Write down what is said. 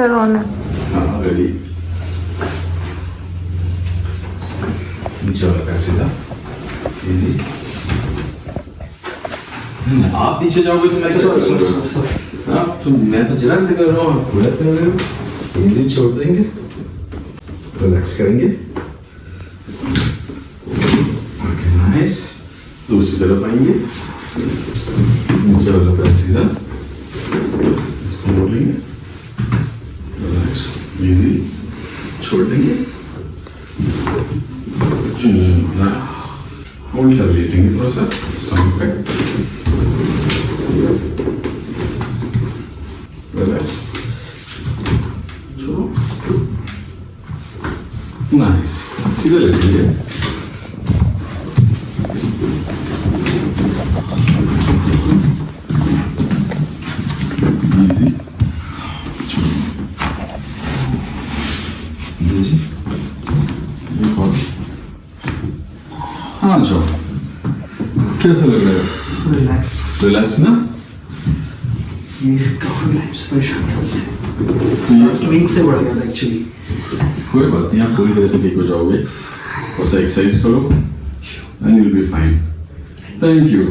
है हाँ रेडी नीचे वाला पैर सीधा इजी आप नीचे जाओगे तो मैं करूँगा हाँ तो मैं तो जरा से कर रहा हूँ पूरा कर रहे हो इजी छोड़ देंगे रिलैक्स करेंगे ओके नाइस दूसरी तरफ़ आएँगे नीचे वाला पैर सीधा इसको मोड़ लेंगे इजी छोड़ देंगे होल्ड कर लेटेंगे थोड़ा सा स्टमक पे रिलैक्स छोड़ो नाइस सीधा लेटेंगे इजी Easy. एक हाँ जाओ कैसा लग रहा है रिलैक्स रिलैक्स ना ये काफ़ी टाइम से परेशान था लास्ट वीक से बढ़ गया था एक्चुअली कोई बात नहीं आप पूरी तरह से ठीक हो जाओगे और से एक्सरसाइज करो and you will be fine thank you